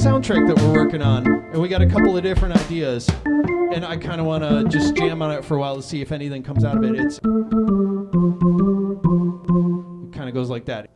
soundtrack that we're working on, and we got a couple of different ideas. And I kind of want to just jam on it for a while to see if anything comes out of it. It's it kind of goes like that.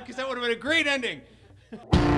because that would have been a great ending.